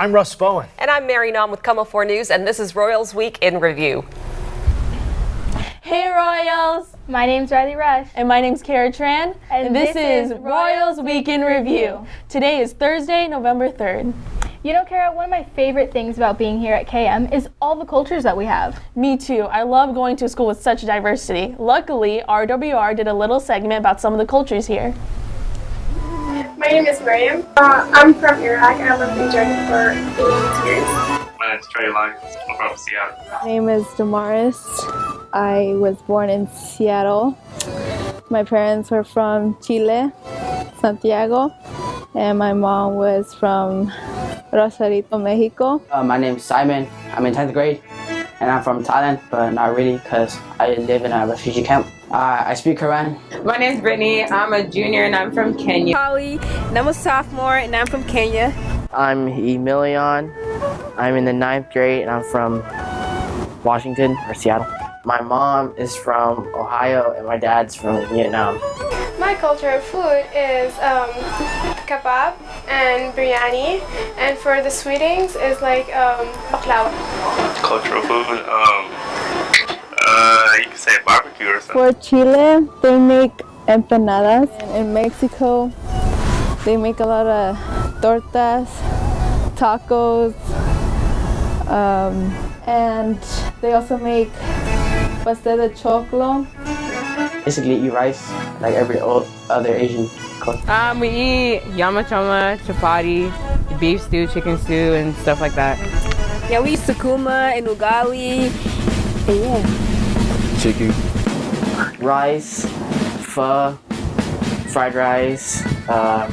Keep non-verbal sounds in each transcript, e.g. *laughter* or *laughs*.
I'm Russ Bowen. And I'm Mary Nam with KOMO 4 News, and this is Royals Week in Review. Hey Royals! My name's Riley Rush. And my name's Kara Tran. And, and this, this, is Royals Week in Review. Today is Thursday, November 3rd. You know, Kara, one of my favorite things about being here at KM is all the cultures that we have. Me too. I love going to a school with such diversity. Luckily, RWR did a little segment about some of the cultures here. My name is Miriam. Uh, I'm from Iraq and I lived in Jordan for eight years. My name is Trey Lyons. I'm from Seattle. My name is Damaris. I was born in Seattle. My parents were from Chile, Santiago, and my mom was from Rosarito, Mexico. Uh, my name is Simon. I'm in 10th grade and I'm from Thailand, but not really because I live in a refugee camp. Uh, I speak Korean. My name is Brittany. I'm a junior and I'm from Kenya. Holly, and I'm a sophomore and I'm from Kenya. I'm Emilion. I'm in the ninth grade and I'm from Washington or Seattle. My mom is from Ohio and my dad's from Vietnam. My culture of food is um, kebab and biryani, and for the sweetings is like um, baklava. Cultural food, um, For Chile, they make empanadas. And in Mexico, they make a lot of tortas, tacos, um, and they also make pastel de choclo. Basically eat rice like every other Asian culture. Um, we eat nyama choma, chapati, beef stew, chicken stew, and stuff like that. Yeah, we eat sukuma and ugali. And yeah. Chicken. Rice, pho, fried rice. Um,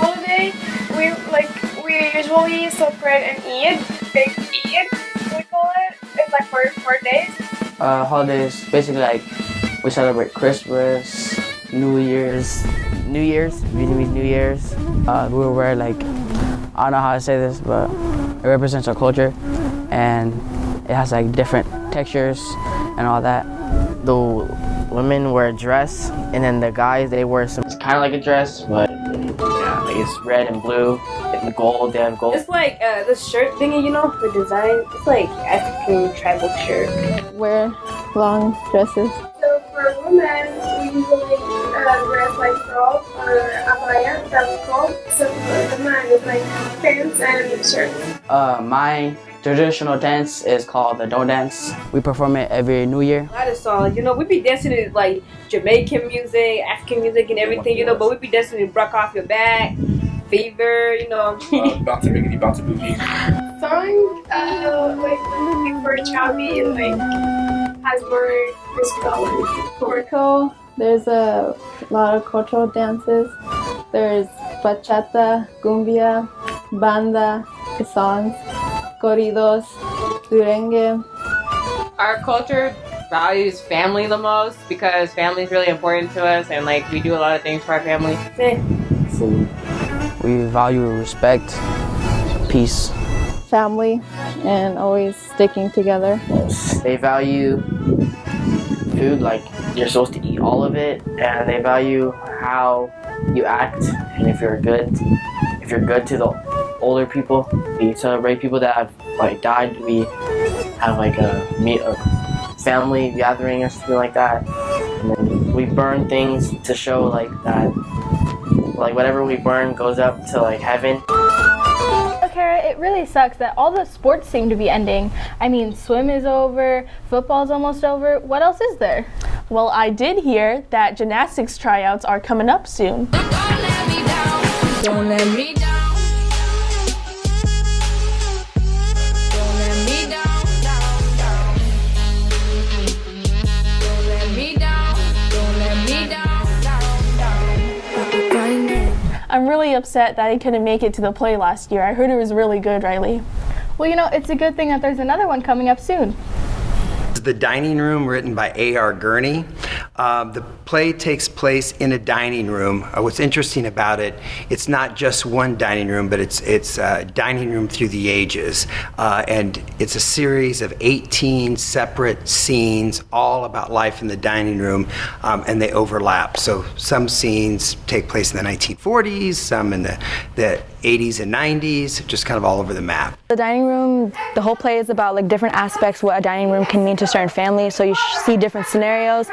Holiday, we like we usually celebrate and eat. Big Eid, we call it. It's like for four days. Uh, holidays, basically like we celebrate Christmas, New Year's. New Year's, Vietnamese New Year's. Uh, we wear like, I don't know how to say this, but it represents our culture and it has like different textures and all that. The women wear a dress and then the guys, they wear some, it's kind of like a dress, but yeah, like it's red and blue and gold, they have gold. It's like uh, the shirt thingy, you know, the design. It's like African tribal shirt. Wear long dresses. So for women, we usually uh, dress like robe or abaya, that we call. So for the men, it's like pants and shirts. Uh, my traditional dance is called the Do Dance. We perform it every New Year. A lot of songs, you know, we be dancing to like Jamaican music, African music, and everything, you know, but we be dancing to Brock Off Your Back, Fever, you know. *laughs* uh, bounce a biggity, bounce a boogie. Song, uh, like before Chavi, and like has more musical. Mexico, there's a lot of cultural dances. There's bachata, cumbia, banda, songs, corridos, merengue. Our culture values family the most because family is really important to us and like we do a lot of things for our family. Food. We value respect, peace. Family and always sticking together. they value food like you're supposed to eat all of it and they value how you act and if you're good if you're good to the older people we celebrate people that have like died we have like a meet a family gathering or something like that and then we burn things to show like that like whatever we burn goes up to like heaven Kara, it really sucks that all the sports seem to be ending. I mean, swim is over, football's almost over. What else is there? Well, I did hear that gymnastics tryouts are coming up soon. I'm really upset that I couldn't make it to the play last year. I heard it was really good, Riley. Well, you know, it's a good thing that there's another one coming up soon. The Dining Room, written by A.R. Gurney. Um, the play takes place in a dining room. Uh, what's interesting about it, it's not just one dining room, but it's it's a dining room through the ages, uh, and it's a series of 18 separate scenes, all about life in the dining room, um, and they overlap. So some scenes take place in the 1940s, some in the the 80s and 90s, just kind of all over the map. The dining room, the whole play is about like different aspects what a dining room can mean to certain families. So you see different scenarios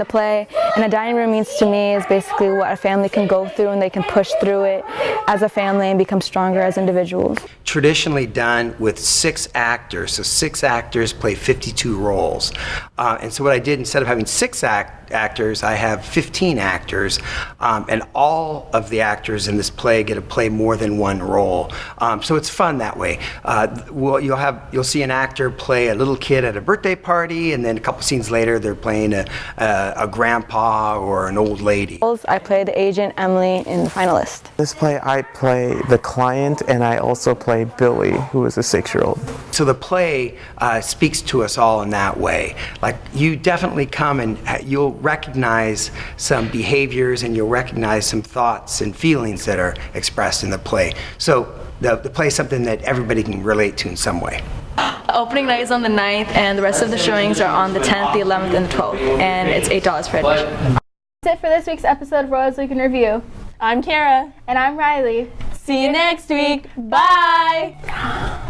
the play. And a dining room means to me is basically what a family can go through and they can push through it as a family and become stronger as individuals. Traditionally done with six actors, so six actors play 52 roles. Uh, and so what I did, instead of having six act actors, I have 15 actors, um, and all of the actors in this play get to play more than one role. Um, so it's fun that way. Uh, well, you'll have you'll see an actor play a little kid at a birthday party, and then a couple scenes later they're playing a, a, a grandpa or an old lady. I play the agent Emily in the finalist. This play, I play the client, and I also play Billy, who is a six-year-old. So the play uh, speaks to us all in that way. Like you definitely come and uh, you'll recognize some behaviors and you'll recognize some thoughts and feelings that are expressed in the play. So the, the play is something that everybody can relate to in some way. The opening night is on the 9th and the rest of the showings are on the 10th, the 11th, and the 12th. And it's $8 for admission. That's it for this week's episode of Royals Week in Review. I'm Kara. And I'm Riley. See you next week. Bye.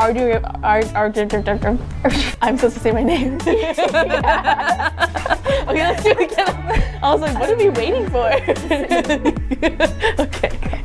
Ardu, Ar, Ar, *laughs* I'm supposed to say my name. *laughs* *laughs* okay, let's do it again. I was like, what are we waiting for? okay.